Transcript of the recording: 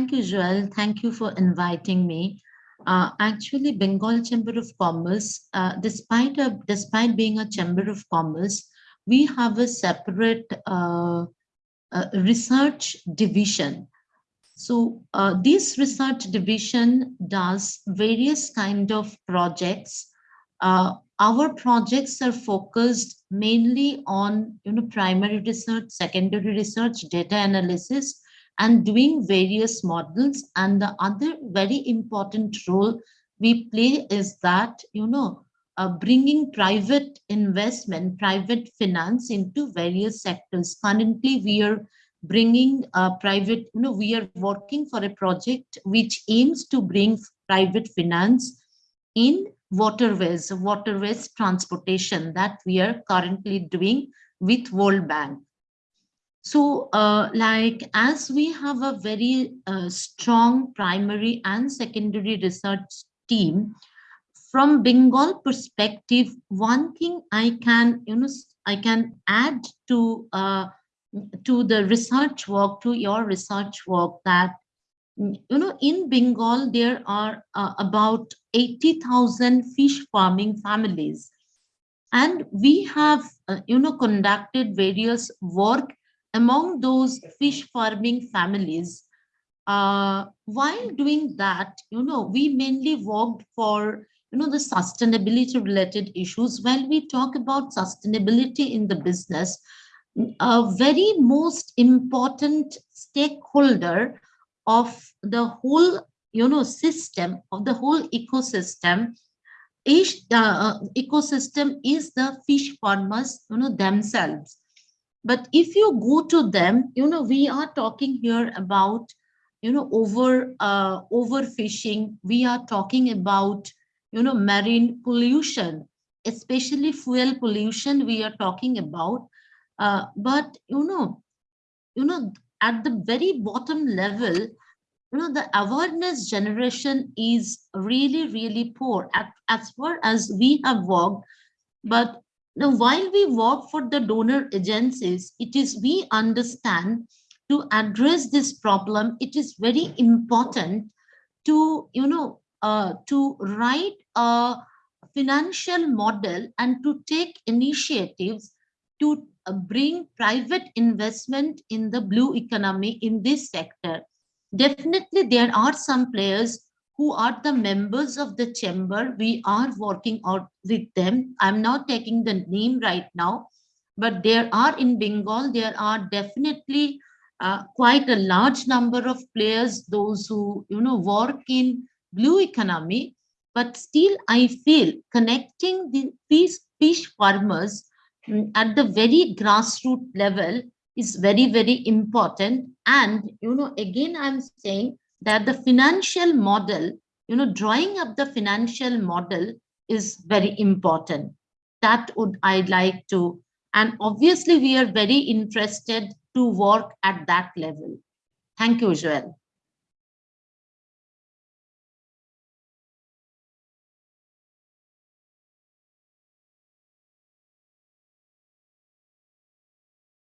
Thank you, Joel. Thank you for inviting me. Uh, actually, Bengal Chamber of Commerce, uh, despite a, despite being a Chamber of Commerce, we have a separate uh, research division. So uh, this research division does various kind of projects. Uh, our projects are focused mainly on you know primary research, secondary research, data analysis, and doing various models. And the other very important role we play is that, you know, uh, bringing private investment, private finance into various sectors. Currently, we are bringing uh, private, you know, we are working for a project which aims to bring private finance in waterways, waterways transportation that we are currently doing with World Bank. So uh, like as we have a very uh, strong primary and secondary research team, from Bengal perspective, one thing I can, you know, I can add to uh, to the research work, to your research work that, you know, in Bengal, there are uh, about 80,000 fish farming families. And we have, uh, you know, conducted various work among those fish farming families, uh, while doing that, you know, we mainly worked for, you know, the sustainability related issues. While we talk about sustainability in the business, a very most important stakeholder of the whole, you know, system, of the whole ecosystem each uh, ecosystem is the fish farmers you know themselves but if you go to them, you know, we are talking here about, you know, over uh, overfishing. We are talking about, you know, marine pollution, especially fuel pollution we are talking about. Uh, but, you know, you know, at the very bottom level, you know, the awareness generation is really, really poor as, as far as we have worked. But now, while we work for the donor agencies, it is we understand to address this problem, it is very important to, you know, uh, to write a financial model and to take initiatives to uh, bring private investment in the blue economy in this sector. Definitely, there are some players who are the members of the chamber. We are working out with them. I'm not taking the name right now, but there are in Bengal, there are definitely uh, quite a large number of players, those who, you know, work in blue economy, but still I feel connecting the fish, fish farmers mm, at the very grassroots level is very, very important. And, you know, again, I'm saying that the financial model, you know, drawing up the financial model is very important. That would I'd like to, and obviously we are very interested to work at that level. Thank you, Joel.